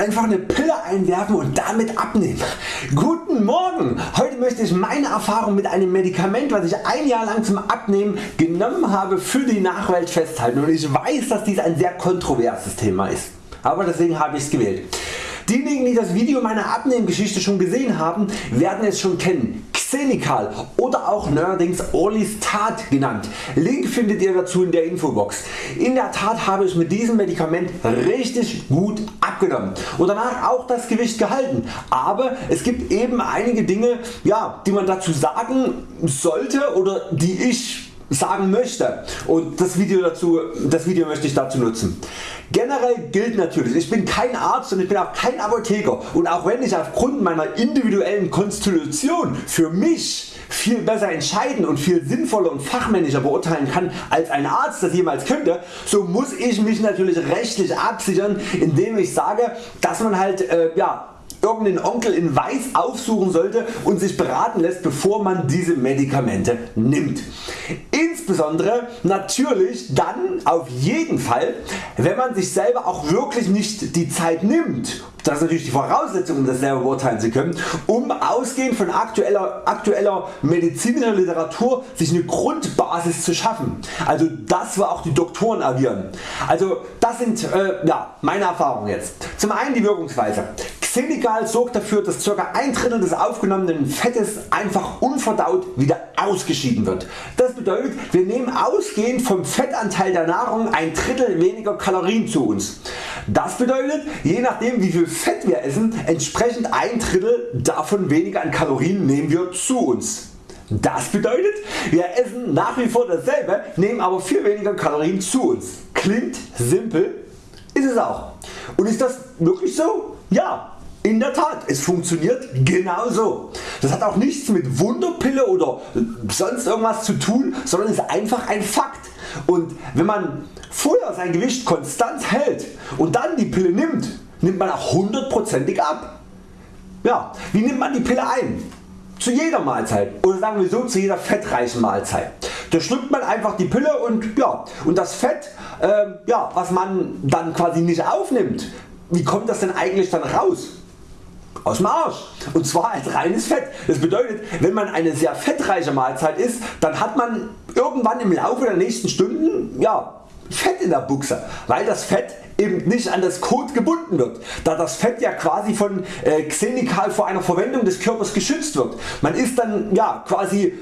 Einfach eine Pille einwerfen und damit abnehmen. Guten Morgen! Heute möchte ich meine Erfahrung mit einem Medikament was ich ein Jahr lang zum Abnehmen genommen habe für die Nachwelt festhalten und ich weiß dass dies ein sehr kontroverses Thema ist. Aber deswegen habe ich es gewählt. Diejenigen die das Video meiner Abnehmgeschichte schon gesehen haben werden es schon kennen. Xenical oder auch neuerdings Orlistat genannt. Link findet ihr dazu in der Infobox. In der Tat habe ich mit diesem Medikament richtig gut abgenommen und danach auch das Gewicht gehalten. Aber es gibt eben einige Dinge ja, die man dazu sagen sollte oder die ich sagen möchte und das Video, dazu, das Video möchte ich dazu nutzen. Generell gilt natürlich, ich bin kein Arzt und ich bin auch kein Apotheker und auch wenn ich aufgrund meiner individuellen Konstitution für mich viel besser entscheiden und viel sinnvoller und fachmännischer beurteilen kann als ein Arzt das jemals könnte, so muss ich mich natürlich rechtlich absichern indem ich sage dass man halt äh, ja, irgendeinen Onkel in Weiß aufsuchen sollte und sich beraten lässt bevor man diese Medikamente nimmt. Insbesondere natürlich dann auf jeden Fall wenn man sich selber auch wirklich nicht die Zeit nimmt das ist natürlich die Voraussetzung um das selber beurteilen zu können, um ausgehend von aktueller, aktueller medizinischer Literatur sich eine Grundbasis zu schaffen. Also das wo auch die Doktoren agieren. Also das sind äh, ja, meine Erfahrungen jetzt. Zum einen die Wirkungsweise. Xenical sorgt dafür dass ca. ein Drittel des aufgenommenen Fettes einfach unverdaut wieder ausgeschieden wird. Das bedeutet wir nehmen ausgehend vom Fettanteil der Nahrung ein Drittel weniger Kalorien zu uns. Das bedeutet je nachdem wie viel Fett wir essen entsprechend ein Drittel davon weniger an Kalorien nehmen wir zu uns. Das bedeutet wir essen nach wie vor dasselbe, nehmen aber viel weniger Kalorien zu uns. Klingt simpel, ist es auch. Und ist das wirklich so? Ja, in der Tat, es funktioniert genauso. Das hat auch nichts mit Wunderpille oder sonst irgendwas zu tun, sondern ist einfach ein Fakt. Und wenn man vorher sein Gewicht konstant hält und dann die Pille nimmt, nimmt man auch hundertprozentig ab. Ja, wie nimmt man die Pille ein? Zu jeder Mahlzeit oder sagen wir so zu jeder fettreichen Mahlzeit. Da schluckt man einfach die Pille und, ja, und das Fett äh, ja, was man dann quasi nicht aufnimmt, wie kommt das denn eigentlich dann raus? Aus dem Arsch und zwar als reines Fett. Das bedeutet wenn man eine sehr fettreiche Mahlzeit isst, dann hat man irgendwann im Laufe der nächsten Stunden ja, Fett in der Buchse, weil das Fett eben nicht an das Kot gebunden wird, da das Fett ja quasi von äh, Xenical vor einer Verwendung des Körpers geschützt wird. Man ist dann ja quasi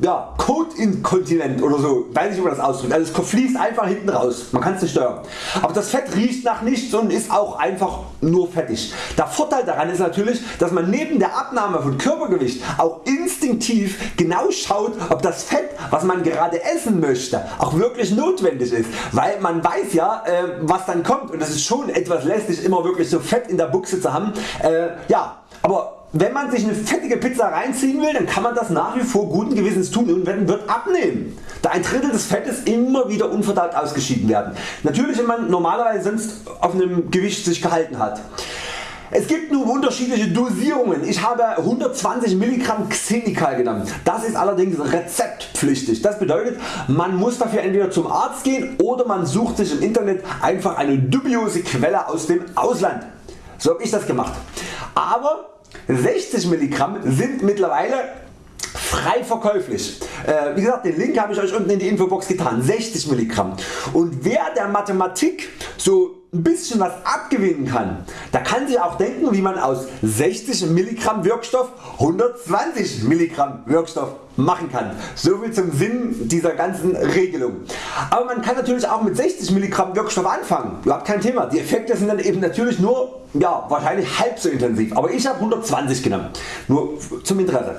ja, Kotinkontinent oder so, weiß nicht wie man das ausdrückt, also es fließt einfach hinten raus, man kann es nicht steuern. Aber das Fett riecht nach nichts und ist auch einfach nur fettig. Der Vorteil daran ist natürlich, dass man neben der Abnahme von Körpergewicht auch instinktiv genau schaut ob das Fett was man gerade essen möchte auch wirklich notwendig ist, weil man weiß ja äh, was dann kommt und es ist schon etwas lästig immer wirklich so Fett in der Buchse zu haben. Äh, ja, aber wenn man sich eine fettige Pizza reinziehen will, dann kann man das nach wie vor guten Gewissens tun und wird abnehmen, da ein Drittel des Fettes immer wieder unverdaut ausgeschieden werden. Natürlich wenn man normalerweise sonst auf einem Gewicht sich gehalten hat. Es gibt nun unterschiedliche Dosierungen. Ich habe 120 mg Xenical genommen. Das ist allerdings rezeptpflichtig. Das bedeutet man muss dafür entweder zum Arzt gehen oder man sucht sich im Internet einfach eine dubiose Quelle aus dem Ausland. So habe ich das gemacht. Aber 60 mg sind mittlerweile frei verkäuflich. Äh, wie gesagt den Link habe ich Euch unten in die Infobox getan. 60 mg. Und wer der Mathematik so ein bisschen was abgewinnen kann, der kann sich auch denken wie man aus 60 mg Wirkstoff 120 mg Wirkstoff machen kann. So viel zum Sinn dieser ganzen Regelung. Aber man kann natürlich auch mit 60 mg Wirkstoff anfangen. Überhaupt kein Thema. Die Effekte sind dann eben natürlich nur ja, wahrscheinlich halb so intensiv. Aber ich habe 120 genommen. Nur zum Interesse.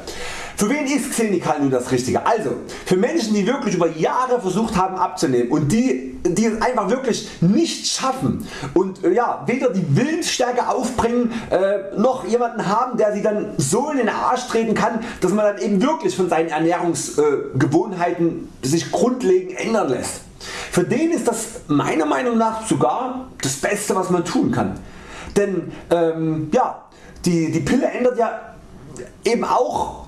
Für wen ist Xenical nun das Richtige? Also für Menschen die wirklich über Jahre versucht haben abzunehmen und die, die es einfach wirklich nicht schaffen und äh, ja, weder die Willensstärke aufbringen äh, noch jemanden haben der sie dann so in den Arsch treten kann dass man dann eben wirklich von seinen Ernährungsgewohnheiten äh, sich grundlegend ändern lässt. Für den ist das meiner Meinung nach sogar das Beste was man tun kann. Denn ähm, ja, die, die Pille ändert ja eben auch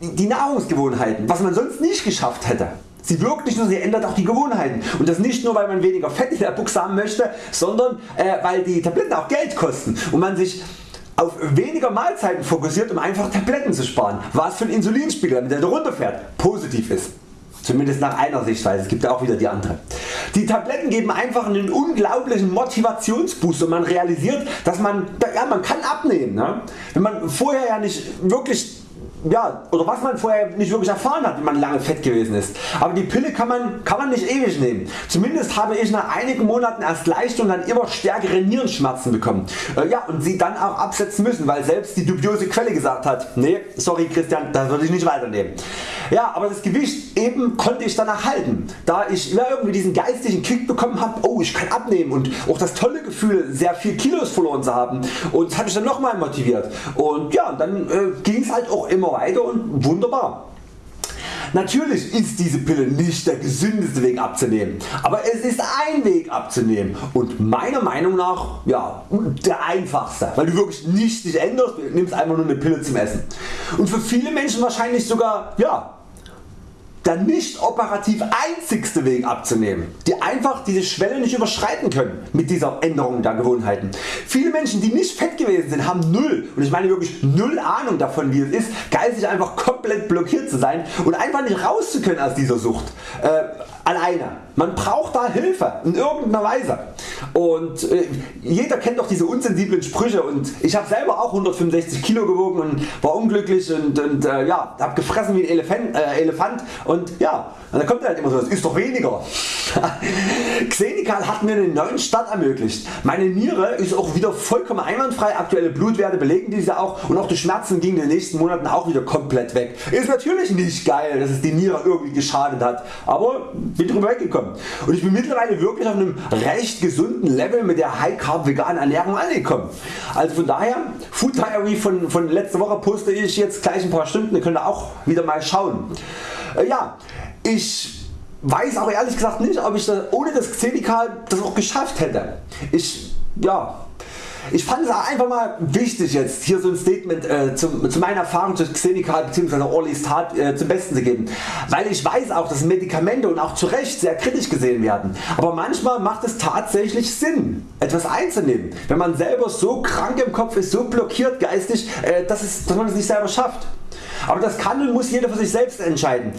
die Nahrungsgewohnheiten, was man sonst nicht geschafft hätte. Sie wirkt nicht nur, sie ändert auch die Gewohnheiten und das nicht nur weil man weniger Fett in der Buchse haben möchte, sondern äh, weil die Tabletten auch Geld kosten und man sich auf weniger Mahlzeiten fokussiert um einfach Tabletten zu sparen, was für ein Insulinspiegel damit der runterfährt positiv ist. Zumindest nach einer Sichtweise, es gibt auch wieder die andere. Die Tabletten geben einfach einen unglaublichen Motivationsboost und man realisiert dass man, ja, man kann abnehmen. Ne? Wenn man vorher ja nicht wirklich ja, oder was man vorher nicht wirklich erfahren hat, wenn man lange fett gewesen ist. Aber die Pille kann man, kann man nicht ewig nehmen. Zumindest habe ich nach einigen Monaten erst leichte und dann immer stärkere Nierenschmerzen bekommen. Äh, ja, und sie dann auch absetzen müssen, weil selbst die dubiose Quelle gesagt hat, nee, sorry Christian, das würde ich nicht weiternehmen. Ja, aber das Gewicht eben konnte ich danach halten, da ich ja, irgendwie diesen geistigen Kick bekommen habe, oh ich kann abnehmen und auch das tolle Gefühl sehr viel Kilos verloren zu haben und das hat mich dann nochmal motiviert und ja, dann äh, ging es halt auch immer weiter und wunderbar. Natürlich ist diese Pille nicht der gesündeste Weg abzunehmen, aber es ist ein Weg abzunehmen und meiner Meinung nach ja, der einfachste, weil du wirklich nichts dich änderst, du nimmst einfach nur eine Pille zum Essen. Und für viele Menschen wahrscheinlich sogar ja, der nicht operativ einzigste Weg abzunehmen, die einfach diese Schwelle nicht überschreiten können mit dieser Änderung der Gewohnheiten. Viele Menschen die nicht fett gewesen sind haben null und ich meine wirklich null Ahnung davon wie es ist geistig einfach komplett blockiert zu sein und einfach nicht raus zu können aus dieser Sucht. Äh, alleine. Man braucht da Hilfe in irgendeiner Weise. Und äh, jeder kennt doch diese unsensiblen Sprüche und ich habe selber auch 165 Kilo gewogen und war unglücklich und, und äh, ja, habe gefressen wie ein Elefant, äh, Elefant und ja, dann kommt halt immer so, das ist doch weniger. Xenical hat mir eine neuen Start ermöglicht. Meine Niere ist auch wieder vollkommen einwandfrei, aktuelle Blutwerte belegen diese auch und auch die Schmerzen gingen in den nächsten Monaten auch wieder komplett weg. Ist natürlich nicht geil dass es die Niere irgendwie geschadet hat, aber bin drüber weggekommen und ich bin mittlerweile wirklich auf einem recht gesunden Level mit der High Carb veganen Ernährung angekommen. Also von daher Food Diary von, von letzter Woche poste ich jetzt gleich ein paar Stunden, ihr könnt auch wieder mal schauen. Äh, ja, ich weiß aber ehrlich gesagt nicht ob ich das, ohne das Xenical das auch geschafft hätte. Ich, ja, ich fand es einfach mal wichtig jetzt hier so ein Statement äh, zum, zu meiner Erfahrung zu Xenical bzw. Orly's Tat äh, zum Besten zu geben, weil ich weiß auch dass Medikamente und auch zu Recht sehr kritisch gesehen werden, aber manchmal macht es tatsächlich Sinn etwas einzunehmen, wenn man selber so krank im Kopf ist, so blockiert geistig, äh, dass, es, dass man es nicht selber schafft. Aber das kann und muss jeder für sich selbst entscheiden.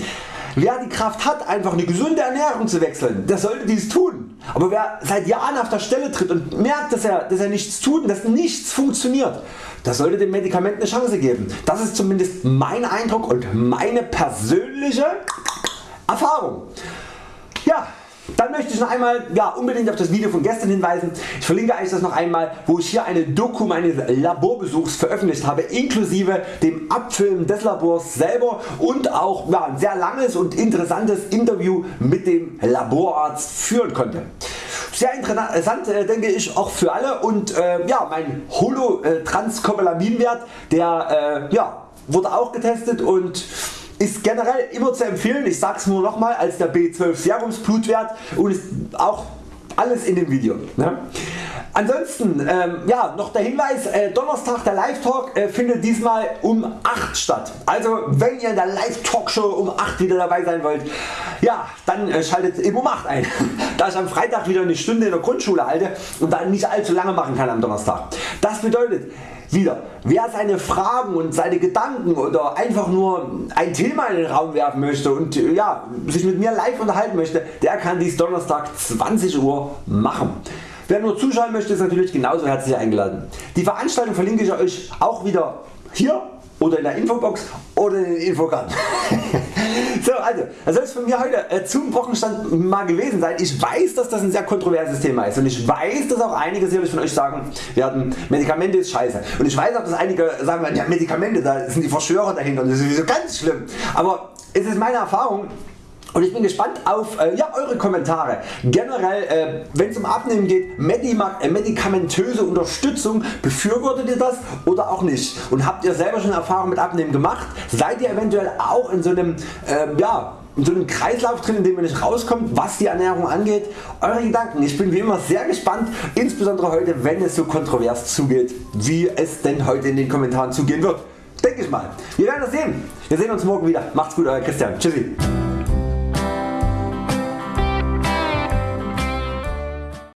Wer die Kraft hat einfach eine gesunde Ernährung zu wechseln, der sollte dies tun. Aber wer seit Jahren auf der Stelle tritt und merkt dass er, dass er nichts tut und dass nichts funktioniert, der sollte dem Medikament eine Chance geben. Das ist zumindest mein Eindruck und meine persönliche Erfahrung. Ja, dann möchte ich noch einmal ja, unbedingt auf das Video von gestern hinweisen. Ich verlinke euch das noch einmal wo ich hier eine Doku meines Laborbesuchs veröffentlicht habe inklusive dem Abfilmen des Labors selber und auch ja, ein sehr langes und interessantes Interview mit dem Laborarzt führen konnte. Sehr interessant äh, denke ich auch für alle und äh, ja, mein Holo-Transcobalamin-Wert der äh, ja, wurde auch getestet und ist generell immer zu empfehlen, ich sag's nur nochmal als der B12 Serumsblutwert und ist auch alles in dem Video. Ne? Ansonsten ähm, ja, noch der Hinweis, äh, Donnerstag der Live Talk äh, findet diesmal um 8 statt. Also wenn ihr in der Live Talk Show um 8 wieder dabei sein wollt, ja, dann äh, schaltet eben um 8 ein. da ich am Freitag wieder eine Stunde in der Grundschule halte und dann nicht allzu lange machen kann am Donnerstag. Das bedeutet, wieder, wer seine Fragen und seine Gedanken oder einfach nur ein Thema in den Raum werfen möchte und ja, sich mit mir live unterhalten möchte, der kann dies Donnerstag 20 Uhr machen. Wer nur zuschauen möchte ist natürlich genauso herzlich eingeladen. Die Veranstaltung verlinke ich Euch auch wieder hier oder in der Infobox oder in den Infokarten. so also das soll es von mir heute äh, zum Wochenstand mal gewesen sein. Ich weiß dass das ein sehr kontroverses Thema ist und ich weiß dass auch einige sicherlich von Euch sagen werden Medikamente ist scheiße und ich weiß auch dass einige sagen werden ja Medikamente da sind die Verschwörer dahinter und das ist sowieso ganz schlimm aber es ist meine Erfahrung und ich bin gespannt auf äh, ja, Eure Kommentare. Generell äh, wenn es um Abnehmen geht, äh, medikamentöse Unterstützung, befürwortet ihr das oder auch nicht? Und habt ihr selber schon Erfahrung mit Abnehmen gemacht? Seid ihr eventuell auch in so einem äh, ja, in so einem Kreislauf drin, in dem ihr nicht rauskommt, was die Ernährung angeht. Eure Gedanken. Ich bin wie immer sehr gespannt, insbesondere heute, wenn es so kontrovers zugeht, wie es denn heute in den Kommentaren zugehen wird. Denke ich mal. Wir werden das sehen. Wir sehen uns morgen wieder. Macht's gut, euer Christian. Tschüssi.